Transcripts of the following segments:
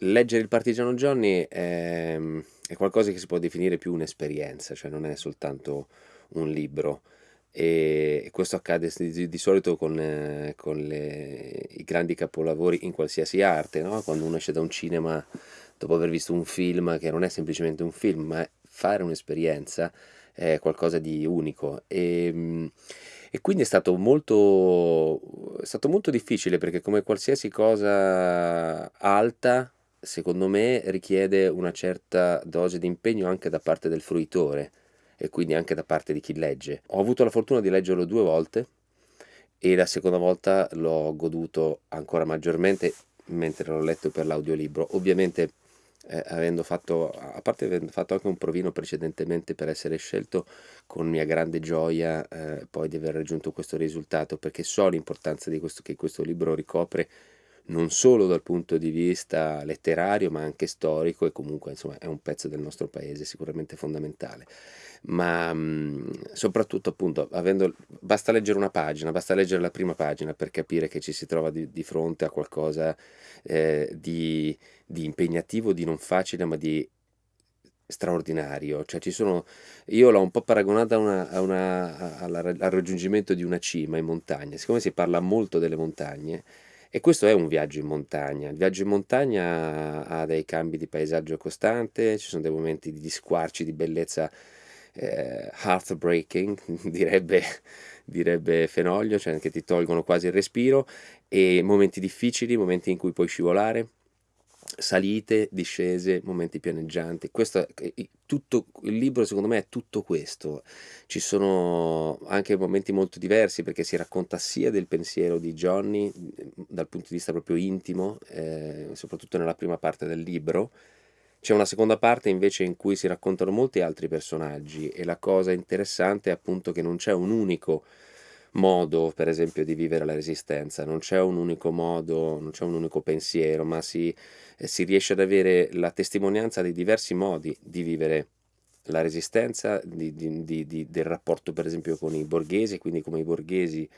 leggere il Partigiano Johnny è, è qualcosa che si può definire più un'esperienza, cioè non è soltanto un libro. E questo accade di, solito con, eh, con le, i grandi capolavori in qualsiasi arte, no? quando uno esce da un cinema dopo aver visto un film che non è semplicemente un film, ma fare un'esperienza è qualcosa di unico. E, e quindi è stato molto, è stato molto difficile perché come qualsiasi cosa alta, secondo me richiede una certa dose di impegno anche da parte del fruitore e quindi anche da parte di chi legge. Ho avuto la fortuna di leggerlo due volte e la seconda volta l'ho goduto ancora maggiormente mentre l'ho letto per l'audiolibro. Ovviamente eh, avendo fatto, a parte avendo fatto anche un provino precedentemente per essere scelto, con mia grande gioia eh, poi di aver raggiunto questo risultato, perché so l'importanza questo, che questo libro ricopre non solo dal punto di vista letterario ma anche storico e comunque insomma è un pezzo del nostro paese sicuramente fondamentale. Ma mh, soprattutto appunto avendo basta leggere una pagina basta leggere la prima pagina per capire che ci si trova di, di fronte a qualcosa eh, di, di impegnativo di non facile ma di straordinario, cioè ci sono, io l'ho un po' paragonata a una, a una, al raggiungimento di una cima in montagna, siccome si parla molto delle montagne, e questo è un viaggio in montagna. Il viaggio in montagna ha dei cambi di paesaggio costante, ci sono dei momenti di squarci di bellezza eh, heartbreaking, direbbe, direbbe Fenoglio, cioè che ti tolgono quasi il respiro, e momenti difficili, momenti in cui puoi scivolare salite, discese, momenti pianeggianti. Questo, tutto, il libro secondo me è tutto questo. Ci sono anche momenti molto diversi perché si racconta sia del pensiero di Johnny dal punto di vista proprio intimo, eh, soprattutto nella prima parte del libro. C'è una seconda parte invece in cui si raccontano molti altri personaggi e la cosa interessante è appunto che non c'è un unico modo, per esempio, di vivere la resistenza, non c'è un unico modo, non c'è un unico pensiero, ma si, si riesce ad avere la testimonianza di diversi modi di vivere la resistenza, di, di, di, del rapporto per esempio con i borghesi, quindi come i borghesi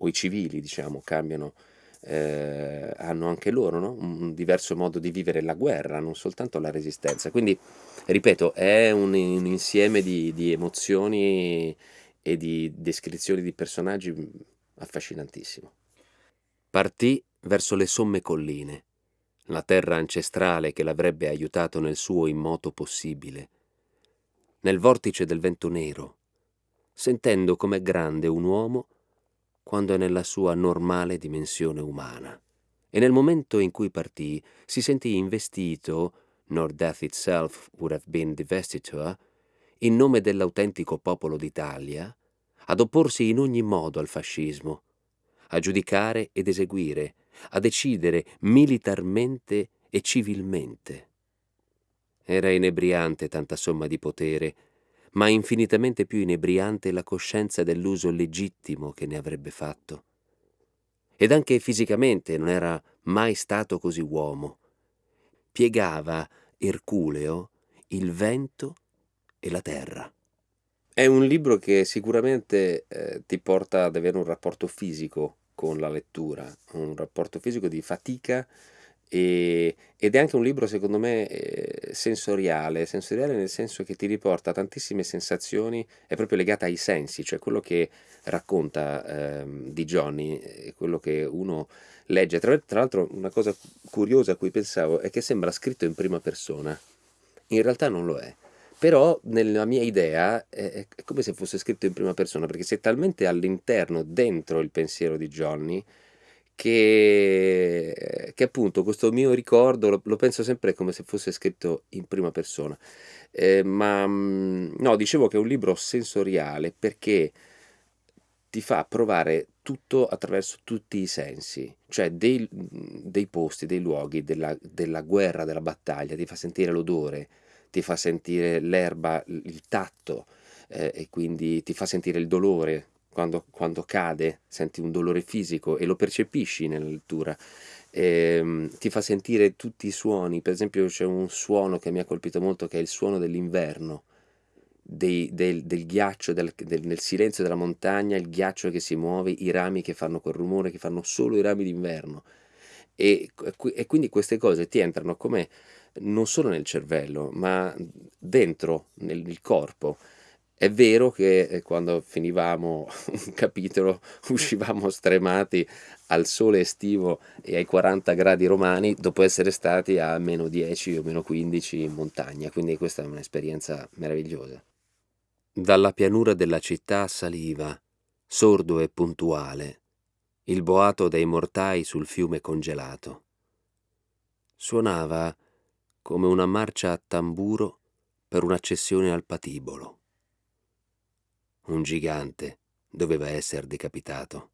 o i civili diciamo cambiano, eh, hanno anche loro no? un diverso modo di vivere la guerra, non soltanto la resistenza. Quindi, ripeto, è un, un insieme di emozioni e di descrizioni di personaggi mm, affascinantissimo. Partì verso le somme colline, la terra ancestrale che l'avrebbe aiutato nel suo immoto possibile, nel vortice del vento nero, sentendo com'è grande un uomo quando è nella sua normale dimensione umana. E nel momento in cui partì si sentì investito, nor death itself would have been divestiture, in nome dell'autentico popolo d'Italia, ad opporsi in ogni modo al fascismo, a giudicare ed eseguire, a decidere militarmente e civilmente. Era inebriante tanta somma di potere, ma infinitamente più inebriante la coscienza dell'uso legittimo che ne avrebbe fatto. Ed anche fisicamente non era mai stato così uomo. Piegava Erculeo il vento e la terra. È un libro che sicuramente eh, ti porta ad avere un rapporto fisico con la lettura, un rapporto fisico di fatica e, ed è anche un libro secondo me eh, sensoriale, sensoriale nel senso che ti riporta tantissime sensazioni, è proprio legata ai sensi, cioè quello che racconta eh, di Johnny, quello che uno legge. Tra, tra l'altro una cosa curiosa a cui pensavo è che sembra scritto in prima persona, in realtà non lo è però nella mia idea è, è come se fosse scritto in prima persona, perché sei talmente all'interno, dentro il pensiero di Johnny, che, che appunto questo mio ricordo lo, lo, penso sempre come se fosse scritto in prima persona. Eh, ma mm, no, dicevo che è un libro sensoriale perché ti fa provare tutto attraverso tutti i sensi, cioè dei, dei posti, dei luoghi, della, della guerra, della battaglia, ti fa sentire l'odore, ti fa sentire l'erba, il tatto eh, e quindi ti fa sentire il dolore. Quando, quando, cade, senti un dolore fisico e lo percepisci nella lettura. E, ehm, ti fa sentire tutti i suoni, per esempio c'è un suono che mi ha colpito molto che è il suono dell'inverno, del, del, ghiaccio, del, del, nel silenzio della montagna, il ghiaccio che si muove, i rami che fanno quel rumore, che fanno solo i rami d'inverno. E, e quindi queste cose ti entrano come non solo nel cervello, ma dentro nel corpo. È vero che eh, quando finivamo un capitolo uscivamo stremati al sole estivo e ai 40 gradi romani dopo essere stati a meno 10 o meno 15 in montagna, quindi questa è un'esperienza meravigliosa. Dalla pianura della città saliva, sordo e puntuale, il boato dei mortai sul fiume congelato. Suonava come una marcia a tamburo per un'accessione al patibolo. Un gigante doveva essere decapitato.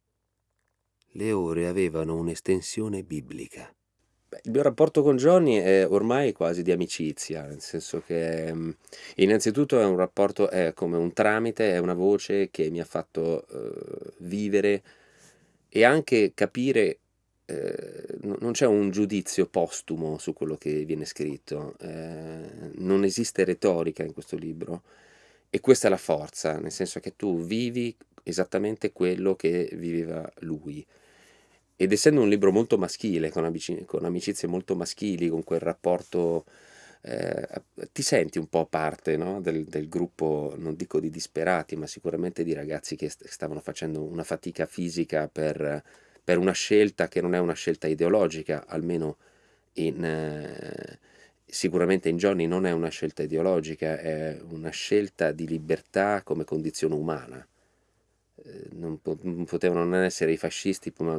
Le ore avevano un'estensione biblica. Il mio rapporto con Johnny è ormai quasi di amicizia, nel senso che mm, innanzitutto è un rapporto, è come un tramite, è una voce che mi ha fatto uh, vivere e anche capire eh, non c'è un giudizio postumo su quello che viene scritto, eh, non esiste retorica in questo libro e questa è la forza, nel senso che tu vivi esattamente quello che viveva lui. Ed essendo un libro molto maschile, con, amici- con amicizie molto maschili, con quel rapporto, eh, ti senti un po' parte no? del, del, gruppo, non dico di disperati, ma sicuramente di ragazzi che st- stavano facendo una fatica fisica per, per, una scelta che non è una scelta ideologica, almeno in... Eh, sicuramente in Johnny non è una scelta ideologica, è una scelta di libertà come condizione umana. Eh, non, potevano non essere i fascisti, ma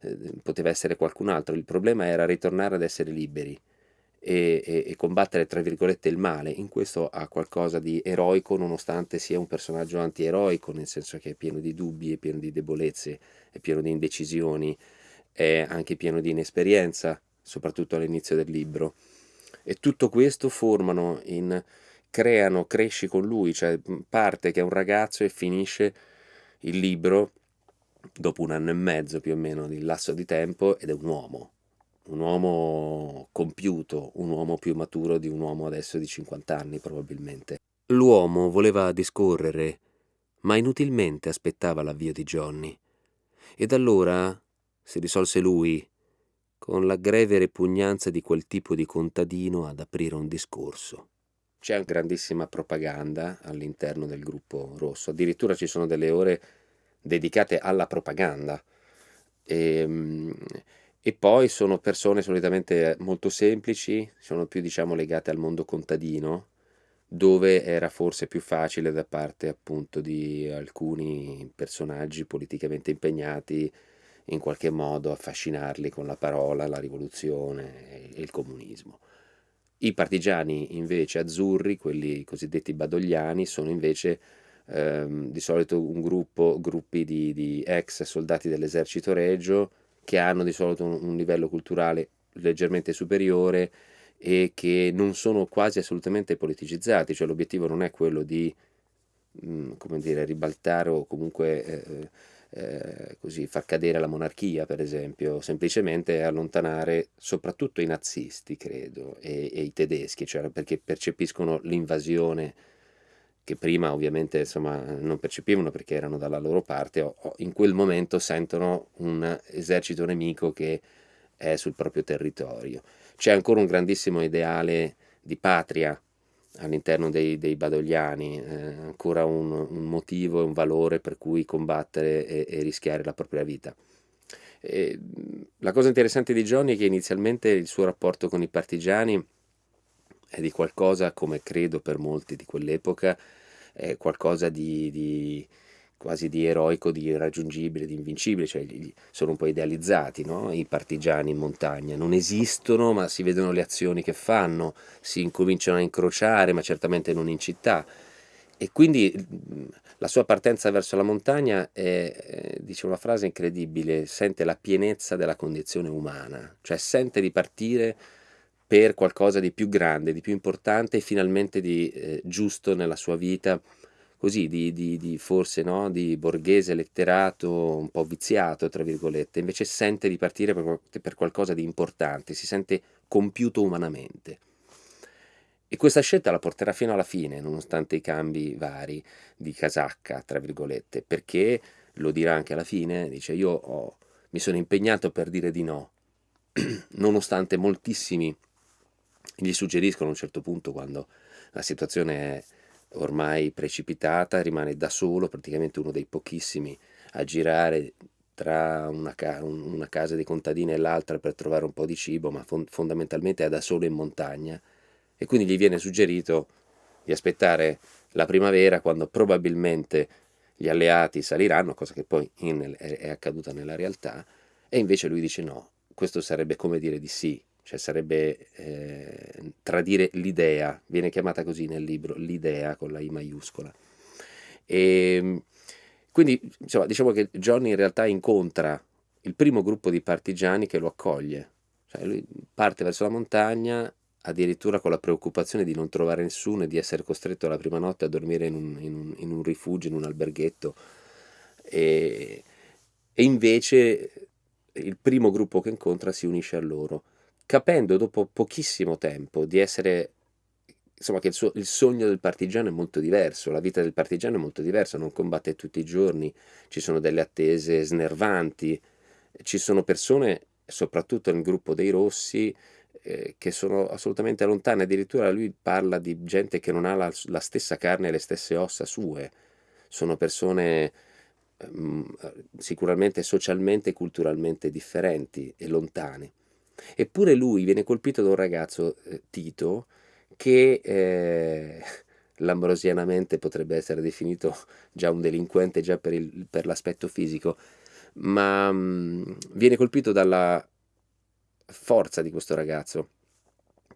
eh, poteva essere qualcun altro. Il problema era ritornare ad essere liberi e, e, e, combattere, tra virgolette, il male. In questo ha qualcosa di eroico, nonostante sia un personaggio antieroico, nel senso che è pieno di dubbi, è pieno di debolezze, è pieno di indecisioni, è anche pieno di inesperienza, soprattutto all'inizio del libro e tutto questo formano in creano, cresci con lui, cioè parte che è un ragazzo e finisce il libro dopo un anno e mezzo più o meno di lasso di tempo ed è un uomo, un uomo compiuto, un uomo più maturo di un uomo adesso di 50 anni probabilmente. L'uomo voleva discorrere, ma inutilmente aspettava l'avvio di Johnny. Ed allora si risolse lui, con la greve repugnanza di quel tipo di contadino ad aprire un discorso. C'è grandissima propaganda all'interno del gruppo rosso, addirittura ci sono delle ore dedicate alla propaganda. E, ehm, e poi sono persone solitamente molto semplici, sono più diciamo legate al mondo contadino, dove era forse più facile da parte appunto di alcuni personaggi politicamente impegnati in qualche modo affascinarli con la parola, la rivoluzione e il comunismo. I partigiani invece azzurri, quelli cosiddetti badogliani, sono invece ehm, di solito un gruppo, gruppi di, di, ex soldati dell'esercito regio che hanno di solito un, un livello culturale leggermente superiore e che non sono quasi assolutamente politicizzati, cioè l'obiettivo non è quello di mh, mm, come dire, ribaltare o comunque eh, eh, così, far cadere la monarchia, per esempio, semplicemente allontanare soprattutto i nazisti, credo, e, e i tedeschi, cioè perché percepiscono l'invasione che prima ovviamente insomma, non percepivano perché erano dalla loro parte, o, o in quel momento sentono un esercito nemico che è sul proprio territorio. C'è ancora un grandissimo ideale di patria all'interno dei, dei badogliani, eh, ancora un, un, motivo e un valore per cui combattere e, e rischiare la propria vita. E, la cosa interessante di Johnny è che inizialmente il suo rapporto con i partigiani è di qualcosa, come credo per molti di quell'epoca, è qualcosa di, di quasi di eroico, di irraggiungibile, di invincibile, cioè sono un po' idealizzati no? i partigiani in montagna, non esistono ma si vedono le azioni che fanno, si incominciano a incrociare ma certamente non in città e quindi la sua partenza verso la montagna è, dice una frase incredibile, sente la pienezza della condizione umana, cioè sente di partire per qualcosa di più grande, di più importante e finalmente di eh, giusto nella sua vita, così di, di, di forse no? di borghese letterato un po' viziato, tra virgolette, invece sente di partire per, per qualcosa di importante, si sente compiuto umanamente. E questa scelta la porterà fino alla fine, nonostante i cambi vari di casacca, tra virgolette, perché lo dirà anche alla fine, dice io ho, mi sono impegnato per dire di no, nonostante moltissimi gli suggeriscono a un certo punto quando la situazione è ormai precipitata, rimane da solo, praticamente uno dei pochissimi a girare tra una, ca una casa di contadini e l'altra per trovare un po' di cibo, ma fond fondamentalmente è da solo in montagna. E quindi gli viene suggerito di aspettare la primavera quando probabilmente gli alleati saliranno, cosa che poi in, è, è accaduta nella realtà, e invece lui dice no, questo sarebbe come dire di sì, cioè sarebbe eh, tradire l'idea, viene chiamata così nel libro, l'idea con la I maiuscola. E, ehm, quindi insomma, diciamo che Johnny in realtà incontra il primo gruppo di partigiani che lo accoglie, cioè lui parte verso la montagna addirittura con la preoccupazione di non trovare nessuno e di essere costretto la prima notte a dormire in un, in un, in un rifugio, in un alberghetto. E, e invece il primo gruppo che incontra si unisce a loro, capendo dopo pochissimo tempo di essere insomma che il, suo, il, sogno del partigiano è molto diverso, la vita del partigiano è molto diversa, non combatte tutti i giorni, ci sono delle attese snervanti, ci sono persone, soprattutto nel gruppo dei rossi, eh, che sono assolutamente lontane, addirittura lui parla di gente che non ha la, la stessa carne e le stesse ossa sue, sono persone mh, sicuramente socialmente e culturalmente differenti e lontane. Eppure lui viene colpito da un ragazzo, eh, Tito, che eh, lambrosianamente potrebbe essere definito già un delinquente già per, il, per l'aspetto fisico, ma mh, viene colpito dalla forza di questo ragazzo.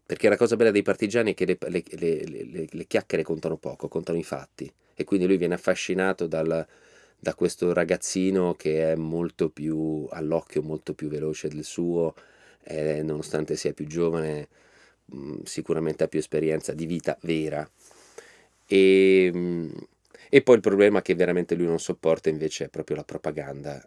Perché la cosa bella dei partigiani è che le, le, le, le chiacchiere contano poco, contano i fatti. E quindi lui viene affascinato dal, da questo ragazzino che è molto più all'occhio, molto più veloce del suo, eh, nonostante sia più giovane, mh, sicuramente ha più esperienza di vita vera. E, mh, e poi il problema che veramente lui non sopporta invece è proprio la propaganda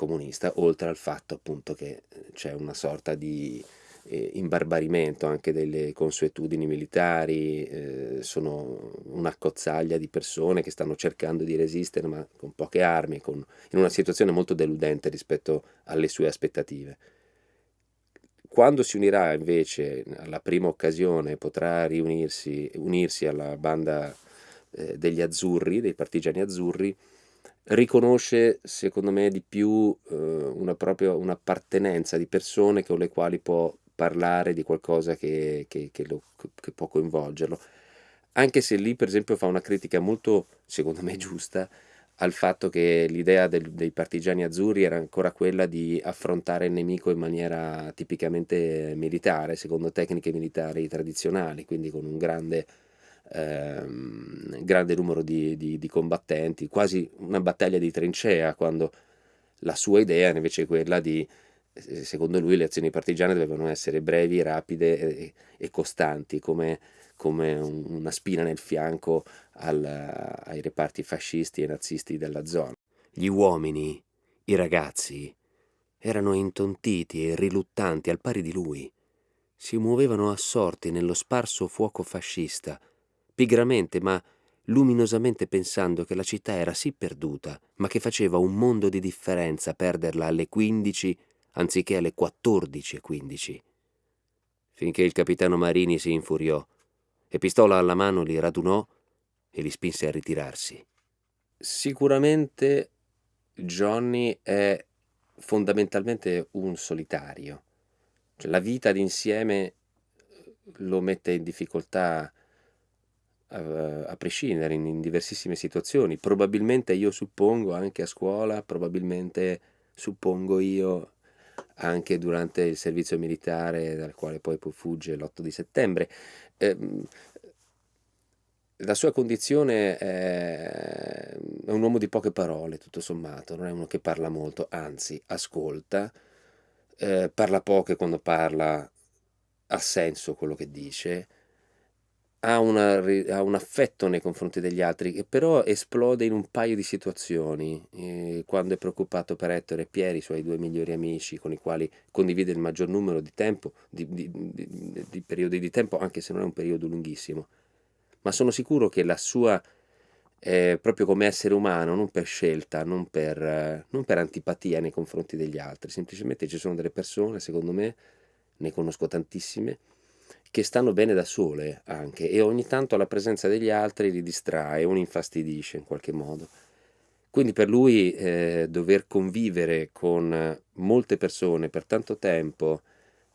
comunista, oltre al fatto appunto che eh, c'è una sorta di eh, imbarbarimento anche delle consuetudini militari, eh, sono una cozzaglia di persone che stanno cercando di resistere ma con poche armi, con, in una situazione molto deludente rispetto alle sue aspettative. Quando si unirà invece alla prima occasione, potrà riunirsi unirsi alla banda eh, degli azzurri, dei partigiani azzurri, riconosce secondo me di più eh, una propria un'appartenenza di persone con le quali può parlare di qualcosa che, che, che, lo, che può coinvolgerlo. Anche se lì per esempio fa una critica molto secondo me giusta al fatto che l'idea dei partigiani azzurri era ancora quella di affrontare il nemico in maniera tipicamente militare, secondo tecniche militari tradizionali, quindi con un grande ehm, grande numero di, di, di, combattenti, quasi una battaglia di trincea, quando la sua idea invece è quella di, eh, secondo lui, le azioni partigiane dovevano essere brevi, rapide e, e costanti, come, come, una spina nel fianco al, ai reparti fascisti e nazisti della zona. Gli uomini, i ragazzi, erano intontiti e riluttanti al pari di lui. Si muovevano assorti nello sparso fuoco fascista, pigramente ma luminosamente pensando che la città era sì perduta, ma che faceva un mondo di differenza perderla alle 15 anziché alle 14.15. Finché il capitano Marini si infuriò e pistola alla mano li radunò e li spinse a ritirarsi. Sicuramente Johnny è fondamentalmente un solitario. Cioè, la vita d'insieme lo mette in difficoltà a, a prescindere in, in, diversissime situazioni. Probabilmente io suppongo anche a scuola, probabilmente suppongo io anche durante il servizio militare dal quale poi fugge l'8 di settembre. Eh, la sua condizione è, è un uomo di poche parole, tutto sommato, non è uno che parla molto, anzi ascolta, eh, parla poco e quando parla ha senso quello che dice, ha, una, ha, un affetto nei confronti degli altri che però esplode in un paio di situazioni eh, quando è preoccupato per Ettore e Pieri, i suoi due migliori amici con i quali condivide il maggior numero di tempo, di, di, di, di periodi di tempo, anche se non è un periodo lunghissimo. Ma sono sicuro che la sua eh, proprio come essere umano, non per scelta, non per, eh, non per antipatia nei confronti degli altri, semplicemente ci sono delle persone, secondo me, ne conosco tantissime, che stanno bene da sole anche e ogni tanto la presenza degli altri li distrae o li infastidisce in qualche modo. Quindi per lui eh, dover convivere con molte persone per tanto tempo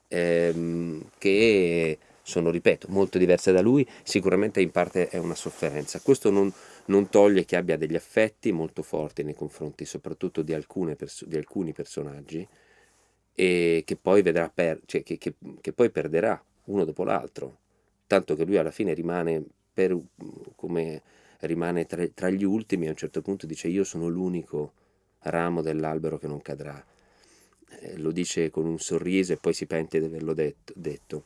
ehm, che sono, ripeto, molto diverse da lui, sicuramente in parte è una sofferenza. Questo non, non toglie che abbia degli affetti molto forti nei confronti soprattutto di, di alcuni personaggi e che poi, per, cioè che, che, che poi perderà uno dopo l'altro, tanto che lui alla fine rimane per, come rimane tra, tra, gli ultimi, a un certo punto dice io sono l'unico ramo dell'albero che non cadrà. Eh, lo dice con un sorriso e poi si pente di averlo detto. detto.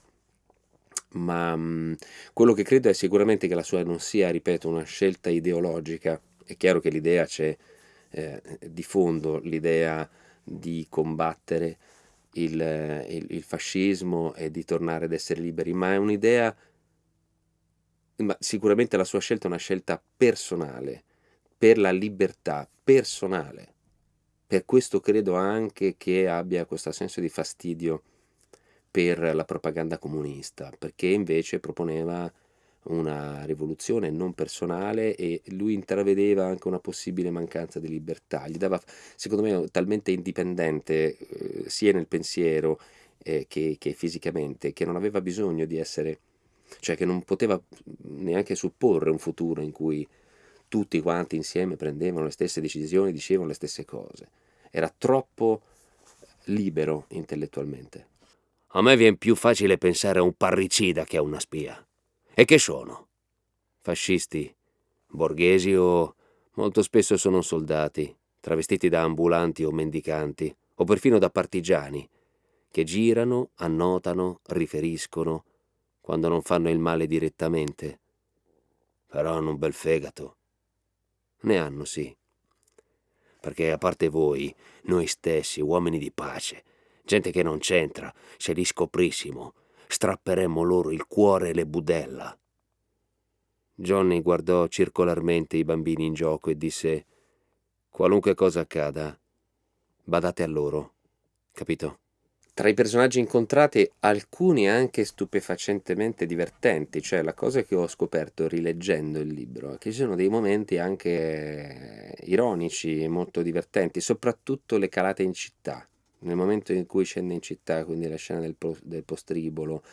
Ma mh, mm, quello che credo è sicuramente che la sua non sia, ripeto, una scelta ideologica. È chiaro che l'idea c'è eh, di fondo, l'idea di combattere il, il, il fascismo e di tornare ad essere liberi, ma è un'idea ma sicuramente la sua scelta è una scelta personale, per la libertà personale. Per questo credo anche che abbia questo senso di fastidio per la propaganda comunista, perché invece proponeva una rivoluzione non personale e lui intravedeva anche una possibile mancanza di libertà. Gli dava, secondo me, talmente indipendente eh, sia nel pensiero eh, che, che fisicamente, che non aveva bisogno di essere cioè che non poteva neanche supporre un futuro in cui tutti quanti insieme prendevano le stesse decisioni, dicevano le stesse cose. Era troppo libero intellettualmente. A me viene più facile pensare a un parricida che a una spia. E che sono? Fascisti, borghesi o molto spesso sono soldati, travestiti da ambulanti o mendicanti, o perfino da partigiani, che girano, annotano, riferiscono, quando non fanno il male direttamente. Però hanno un bel fegato. Ne hanno, sì. Perché a parte voi, noi stessi, uomini di pace, gente che non c'entra, se li scoprissimo, strapperemmo loro il cuore e le budella. Johnny guardò circolarmente i bambini in gioco e disse qualunque cosa accada, badate a loro, capito? Tra i personaggi incontrati, alcuni anche stupefacentemente divertenti, cioè la cosa che ho scoperto rileggendo il libro è che ci sono dei momenti anche ironici e molto divertenti, soprattutto le calate in città. Nel momento in cui scende in città, quindi la scena del, del postribolo,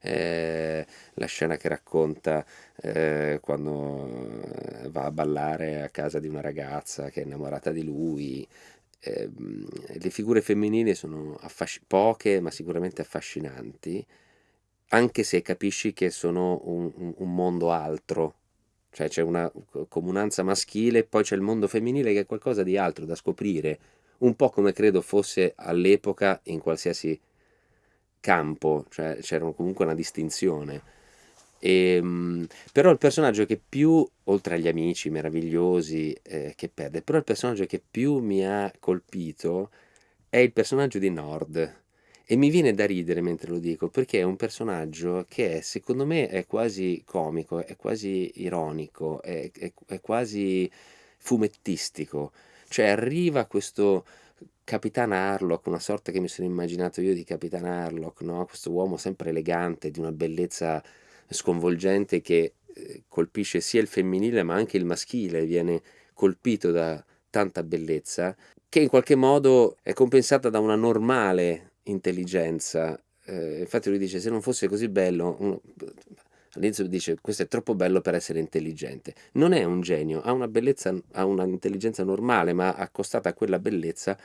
eh, la scena che racconta eh, quando va a ballare a casa di una ragazza che è innamorata di lui, eh, le figure femminili sono poche ma sicuramente affascinanti, anche se capisci che sono un, un, mondo altro, cioè c'è una comunanza maschile poi c'è il mondo femminile che è qualcosa di altro da scoprire, un po' come credo fosse all'epoca in qualsiasi campo, cioè c'era comunque una distinzione. E, ehm, però il personaggio che più, oltre agli amici meravigliosi eh, che perde, però il personaggio che più mi ha colpito è il personaggio di Nord. E mi viene da ridere mentre lo dico, perché è un personaggio che è, secondo me è quasi comico, è quasi ironico, è, è, è quasi fumettistico. Cioè arriva questo Capitan Harlock, una sorta che mi sono immaginato io di Capitan Harlock, no? questo uomo sempre elegante, di una bellezza sconvolgente che eh, colpisce sia il femminile ma anche il maschile, viene colpito da tanta bellezza, che in qualche modo è compensata da una normale intelligenza. Eh, infatti lui dice se non fosse così bello, uno, all'inizio dice questo è troppo bello per essere intelligente. Non è un genio, ha una bellezza, ha un'intelligenza normale, ma accostata a quella bellezza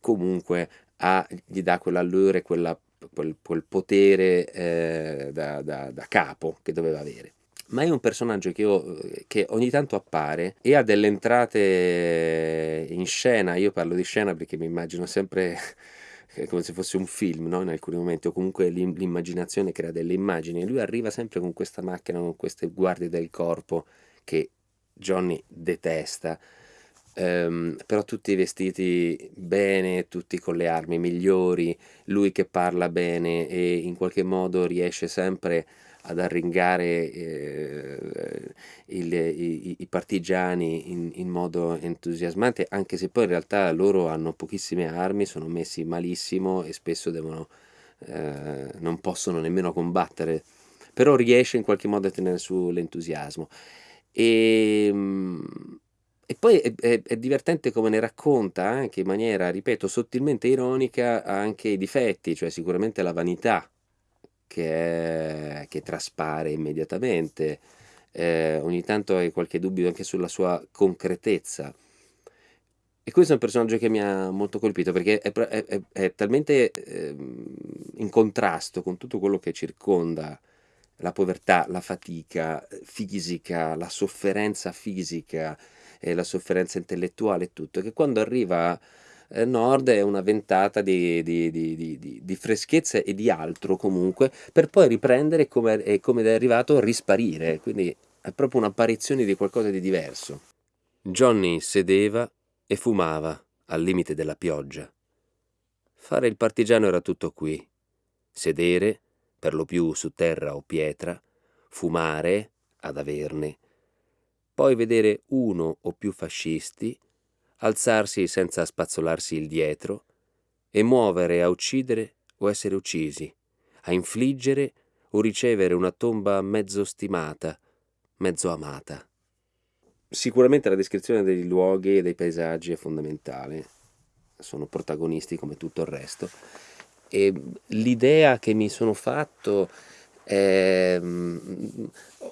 comunque ha, gli dà quell'allure, quella quel, quel potere eh, da, da, da capo che doveva avere ma è un personaggio che, ho, che, ogni tanto appare e ha delle entrate in scena, io parlo di scena perché mi immagino sempre come se fosse un film no? in alcuni momenti, o comunque l'immaginazione crea delle immagini, e lui arriva sempre con questa macchina, con queste guardie del corpo che Johnny detesta, ehm, però tutti vestiti bene, tutti con le armi migliori, lui che parla bene e in qualche modo riesce sempre ad arringare eh, il, i, i, partigiani in, in, modo entusiasmante, anche se poi in realtà loro hanno pochissime armi, sono messi malissimo e spesso devono, eh, non possono nemmeno combattere, però riesce in qualche modo a tenere su l'entusiasmo. E, ehm, e poi è, è, è, divertente come ne racconta anche in maniera, ripeto, sottilmente ironica anche i difetti, cioè sicuramente la vanità che, che traspare immediatamente, eh, ogni tanto hai qualche dubbio anche sulla sua concretezza. E questo è un personaggio che mi ha molto colpito perché è, è, è talmente eh, in contrasto con tutto quello che circonda la povertà, la fatica fisica, la sofferenza fisica, e la sofferenza intellettuale e tutto, che quando arriva eh, nord è una ventata di, di, di, di, freschezza e di altro comunque, per poi riprendere come, come è arrivato risparire, quindi è proprio un'apparizione di qualcosa di diverso. Johnny sedeva e fumava al limite della pioggia. Fare il partigiano era tutto qui. Sedere, per lo più su terra o pietra, fumare, ad averne, poi vedere uno o più fascisti alzarsi senza spazzolarsi il dietro e muovere a uccidere o essere uccisi, a infliggere o ricevere una tomba mezzo stimata, mezzo amata. Sicuramente la descrizione dei luoghi e dei paesaggi è fondamentale, sono protagonisti come tutto il resto. E l'idea che mi sono fatto è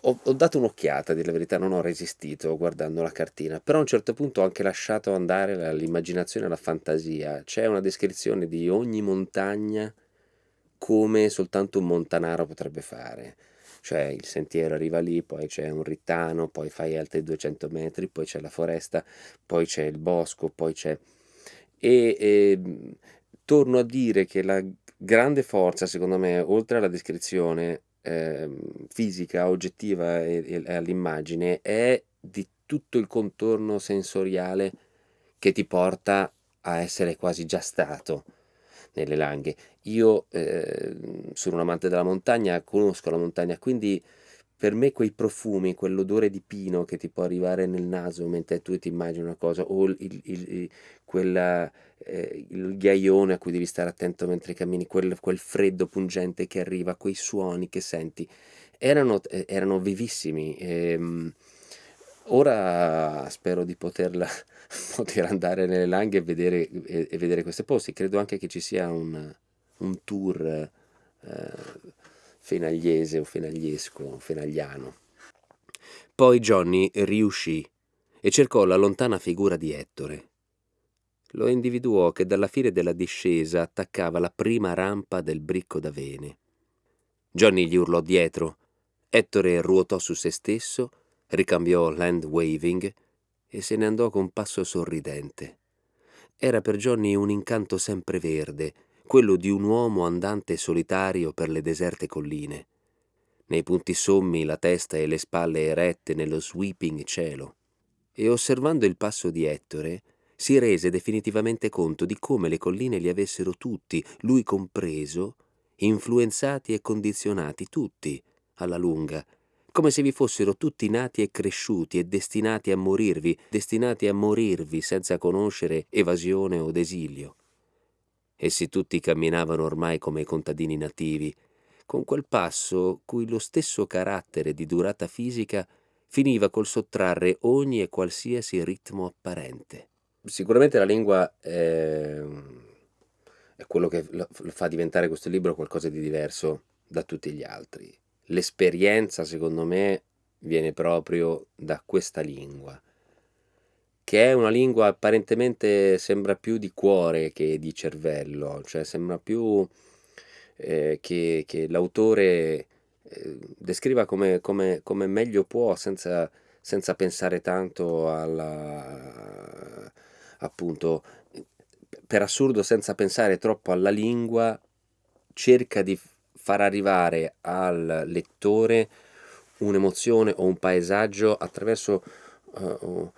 ho, ho dato un'occhiata, a dire la verità, non ho resistito guardando la cartina, però a un certo punto ho anche lasciato andare all'immaginazione e alla fantasia. C'è una descrizione di ogni montagna come soltanto un montanaro potrebbe fare. Cioè il sentiero arriva lì, poi c'è un rittano, poi fai altri 200 metri, poi c'è la foresta, poi c'è il bosco, poi c'è... E, e torno a dire che la grande forza, secondo me, oltre alla descrizione, eh, fisica, oggettiva e, e all'immagine è di tutto il contorno sensoriale che ti porta a essere quasi già stato nelle langhe. Io eh, sono un amante della montagna, conosco la montagna, quindi per me quei profumi, quell'odore di pino che ti può arrivare nel naso mentre tu ti immagini una cosa, o il, il, il, quella, eh, il ghiaione a cui devi stare attento mentre cammini, quel, quel, freddo pungente che arriva, quei suoni che senti, erano, eh, erano vivissimi. E, ehm, ora spero di poterla, poter andare nelle langhe e vedere, e, e vedere questi posti. Credo anche che ci sia un, un tour. Eh, fenagliese o fenagliesco o fenagliano. Poi Johnny riuscì e cercò la lontana figura di Ettore. Lo individuò che dalla fine della discesa attaccava la prima rampa del bricco d'avene. Johnny gli urlò dietro. Ettore ruotò su se stesso, ricambiò land waving e se ne andò con passo sorridente. Era per Johnny un incanto sempreverde, quello di un uomo andante solitario per le deserte colline. Nei punti sommi la testa e le spalle erette nello sweeping cielo. E osservando il passo di Ettore, si rese definitivamente conto di come le colline li avessero tutti, lui compreso, influenzati e condizionati tutti, alla lunga, come se vi fossero tutti nati e cresciuti e destinati a morirvi, destinati a morirvi senza conoscere evasione o desilio. Essi tutti camminavano ormai come contadini nativi, con quel passo cui lo stesso carattere di durata fisica finiva col sottrarre ogni e qualsiasi ritmo apparente. Sicuramente la lingua è, è quello che fa diventare questo libro qualcosa di diverso da tutti gli altri. L'esperienza, secondo me, viene proprio da questa lingua che è una lingua apparentemente sembra più di cuore che di cervello, cioè sembra più eh, che, che l'autore eh, descriva come, come, come, meglio può senza, senza pensare tanto alla appunto per assurdo senza pensare troppo alla lingua cerca di far arrivare al lettore un'emozione o un paesaggio attraverso uh,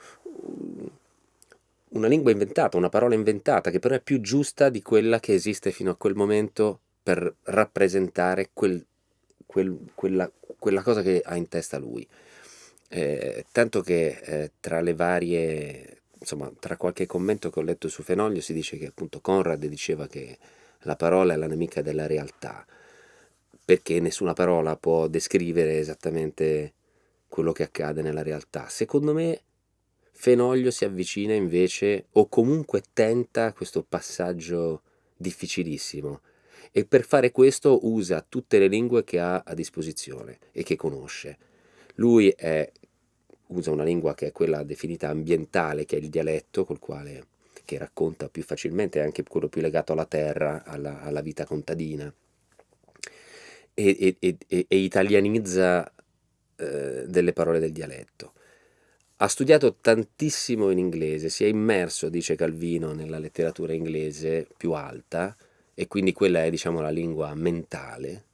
una lingua inventata, una parola inventata, che però è più giusta di quella che esiste fino a quel momento per rappresentare quel, quel, quella, quella, cosa che ha in testa lui. Eh, tanto che eh, tra le varie, insomma, tra qualche commento che ho letto su Fenoglio si dice che appunto Conrad diceva che la parola è la nemica della realtà, perché nessuna parola può descrivere esattamente quello che accade nella realtà. Secondo me Fenoglio si avvicina invece o comunque tenta questo passaggio difficilissimo e per fare questo usa tutte le lingue che ha a disposizione e che conosce. Lui è, usa una lingua che è quella definita ambientale, che è il dialetto, col quale che racconta più facilmente, anche quello più legato alla terra, alla, alla vita contadina, e, e, e, e italianizza eh, delle parole del dialetto. Ha studiato tantissimo in inglese, si è immerso, dice Calvino, nella letteratura inglese più alta, e quindi quella è diciamo la lingua mentale,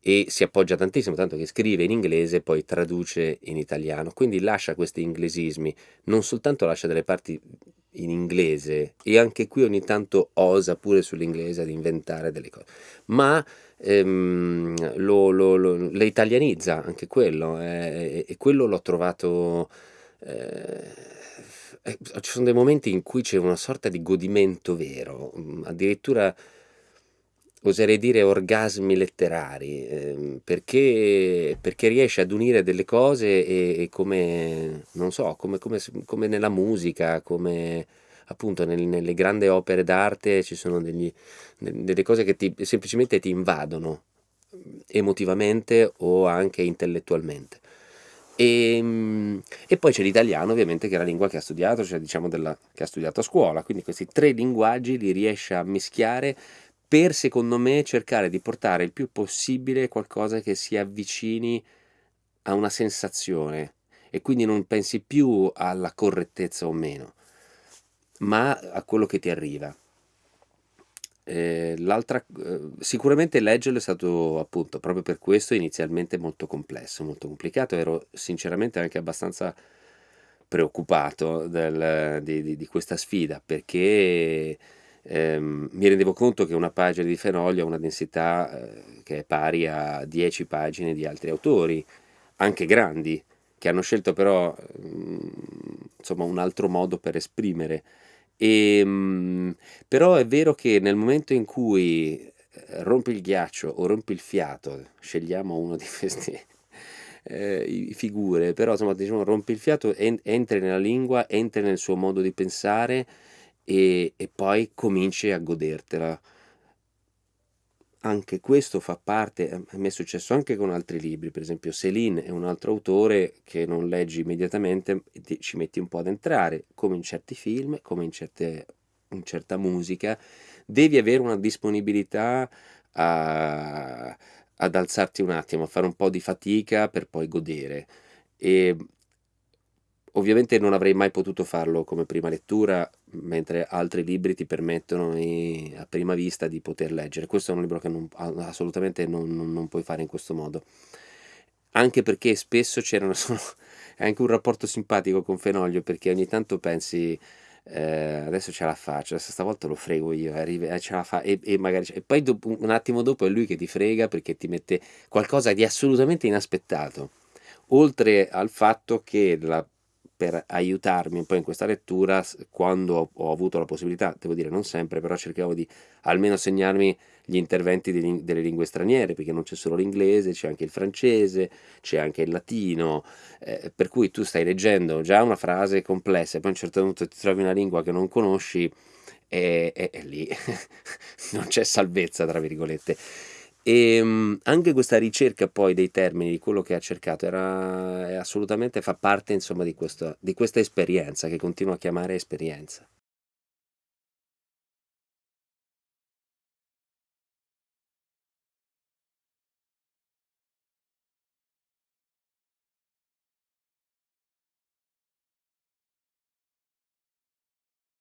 e si appoggia tantissimo, tanto che scrive in inglese e poi traduce in italiano, quindi lascia questi inglesismi, non soltanto lascia delle parti in inglese e anche qui ogni tanto osa pure sull'inglese ad inventare delle cose, ma ehm, lo, lo, lo, le italianizza anche quello eh, e quello l'ho trovato... Eh, eh, ci sono dei momenti in cui c'è una sorta di godimento vero, mm, addirittura oserei dire orgasmi letterari, eh, perché, perché, riesce ad unire delle cose e, e come, non so, come, come, come, nella musica, come appunto nel, nelle grandi opere d'arte ci sono degli, delle cose che ti, semplicemente ti invadono emotivamente o anche intellettualmente. E, ehm, e poi c'è l'italiano ovviamente che è la lingua che ha studiato, cioè diciamo della, che ha studiato a scuola, quindi questi tre linguaggi li riesce a mischiare per secondo me cercare di portare il più possibile qualcosa che si avvicini a una sensazione e quindi non pensi più alla correttezza o meno, ma a quello che ti arriva. Eh, l'altra, eh, sicuramente leggerlo è stato appunto proprio per questo inizialmente molto complesso, molto complicato, ero sinceramente anche abbastanza preoccupato del, di, di, di questa sfida perché ehm, mi rendevo conto che una pagina di Fenoglio ha una densità eh, che è pari a 10 pagine di altri autori, anche grandi, che hanno scelto però mh, mm, insomma, un altro modo per esprimere. Ehm, però è vero che nel momento in cui eh, rompi il ghiaccio o rompi il fiato, scegliamo uno di queste eh, figure, però insomma diciamo rompi il fiato, en- entri nella lingua, entri nel suo modo di pensare e, e poi cominci a godertela. Anche questo fa parte, a me è successo anche con altri libri, per esempio Céline è un altro autore che non leggi immediatamente, ti, ci metti un po' ad entrare, come in certi film, come in, certe, in certa musica, devi avere una disponibilità a, ad alzarti un attimo, a fare un po' di fatica per poi godere. E Ovviamente non avrei mai potuto farlo come prima lettura, mentre altri libri ti permettono i- a prima vista di poter leggere. Questo è un libro che non- assolutamente non, non- non puoi fare in questo modo. Anche perché spesso c'erano solo... è anche un rapporto simpatico con Fenoglio, perché ogni tanto pensi... eh, adesso ce la faccio, adesso stavolta lo frego io, arrivi- eh, ce la fa, e, e magari, e poi dopo- un attimo dopo è lui che ti frega perché ti mette qualcosa di assolutamente inaspettato oltre al fatto che la per aiutarmi un po' in questa lettura quando ho avuto la possibilità, devo dire non sempre, però cercavo di almeno segnarmi gli interventi di, delle lingue straniere, perché non c'è solo l'inglese, c'è anche il francese, c'è anche il latino, eh, per cui tu stai leggendo già una frase complessa e poi a un certo punto ti trovi una lingua che non conosci e, e, e lì non c'è salvezza, tra virgolette. E ehm, anche questa ricerca poi dei termini, di quello che ha cercato, era, assolutamente fa parte insomma di, questo, di questa esperienza che continuo a chiamare esperienza.